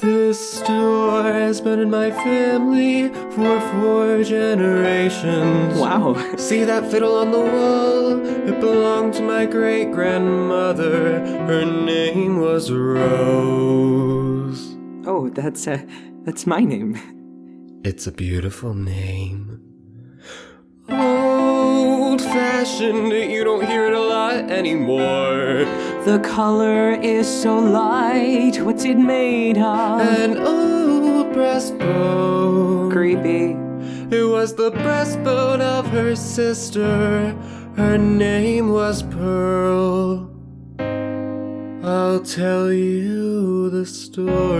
This store has been in my family for four generations. Wow. See that fiddle on the wall? It belonged to my great grandmother. Her name was Rose. Oh, that's uh, that's my name. It's a beautiful name. Old fashioned, you don't hear it a lot anymore. The color is so light. What's it made of? An old breastbone. Creepy. It was the breastbone of her sister. Her name was Pearl. I'll tell you the story.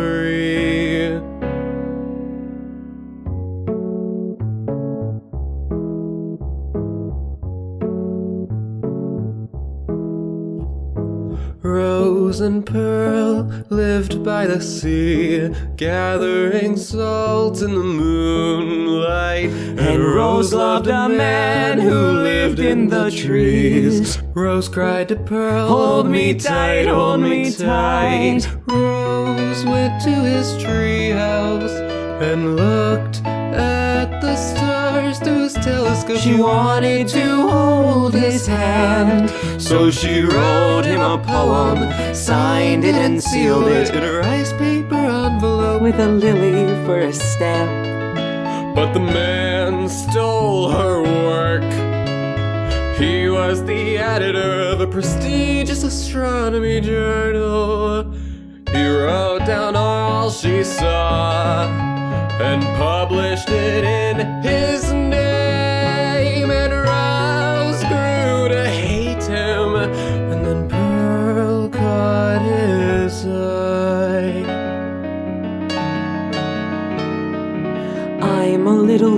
Rose and Pearl lived by the sea, gathering salt in the moonlight. And Rose loved a man who lived in the trees. Rose cried to Pearl, Hold me tight, hold me tight. Rose went to his treehouse and looked at the stars telescope. She wanted to hold his hand. So she wrote him a poem, signed it and sealed it in a rice paper envelope. with a lily for a stamp. But the man stole her work. He was the editor of a prestigious astronomy journal. He wrote down all she saw and published it in his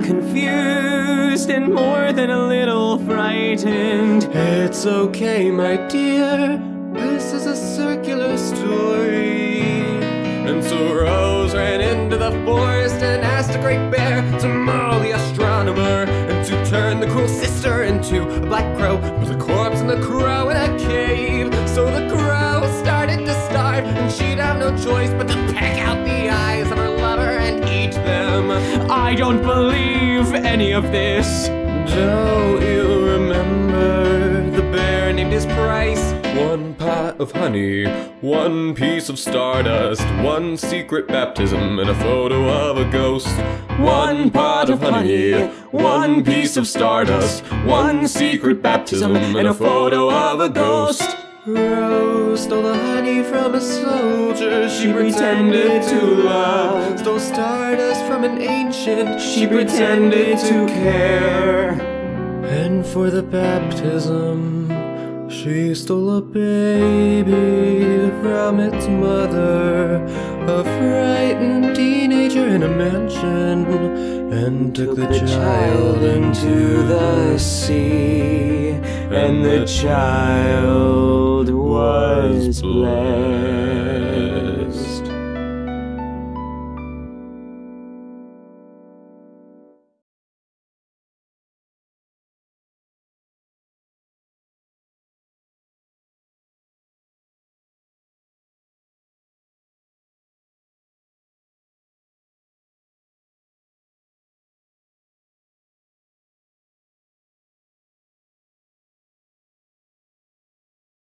confused and more than a little frightened. It's okay, my dear. This is a circular story. And so Rose ran into the forest and asked a great bear to maul the astronomer and to turn the cruel sister into a black crow with a corpse and the crow in a cave. So the crow started to starve, and she'd have no choice but to peck out the eyes of her lover and eat them. I don't believe any of this. Don't you remember the bear named his price? One pot of honey, one piece of stardust, one secret baptism, and a photo of a ghost. One pot of honey, one piece of stardust, one secret baptism, and a photo of a ghost. Rose stole the from a soldier. She pretended to love. Stole stardust from an ancient. She pretended to care. And for the baptism, she stole a baby from its mother, a frightened teenager in a mansion, and took the child into the sea, and the child was blessed.